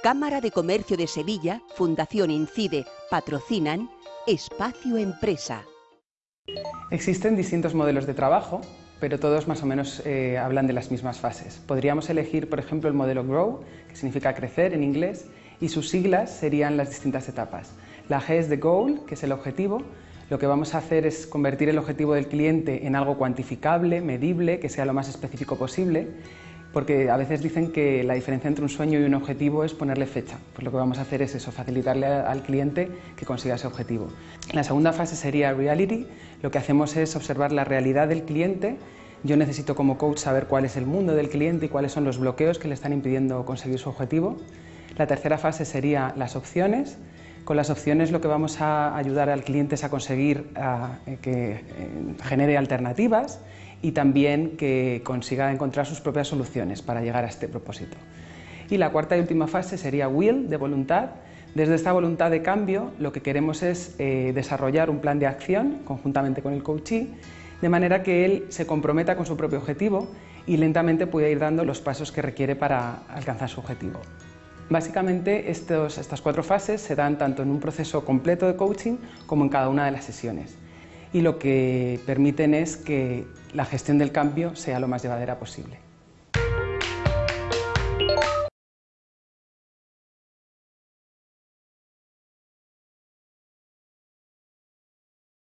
Cámara de Comercio de Sevilla, Fundación Incide, patrocinan Espacio Empresa. Existen distintos modelos de trabajo, pero todos más o menos eh, hablan de las mismas fases. Podríamos elegir, por ejemplo, el modelo GROW, que significa crecer en inglés, y sus siglas serían las distintas etapas. La G es de Goal, que es el objetivo. Lo que vamos a hacer es convertir el objetivo del cliente en algo cuantificable, medible, que sea lo más específico posible porque a veces dicen que la diferencia entre un sueño y un objetivo es ponerle fecha. Pues lo que vamos a hacer es eso, facilitarle al cliente que consiga ese objetivo. La segunda fase sería reality. Lo que hacemos es observar la realidad del cliente. Yo necesito como coach saber cuál es el mundo del cliente y cuáles son los bloqueos que le están impidiendo conseguir su objetivo. La tercera fase sería las opciones. Con las opciones lo que vamos a ayudar al cliente es a conseguir que eh, genere alternativas y también que consiga encontrar sus propias soluciones para llegar a este propósito. Y la cuarta y última fase sería will, de voluntad. Desde esta voluntad de cambio lo que queremos es eh, desarrollar un plan de acción conjuntamente con el coachee, de manera que él se comprometa con su propio objetivo y lentamente pueda ir dando los pasos que requiere para alcanzar su objetivo. Básicamente estas cuatro fases se dan tanto en un proceso completo de coaching como en cada una de las sesiones y lo que permiten es que la gestión del cambio sea lo más llevadera posible.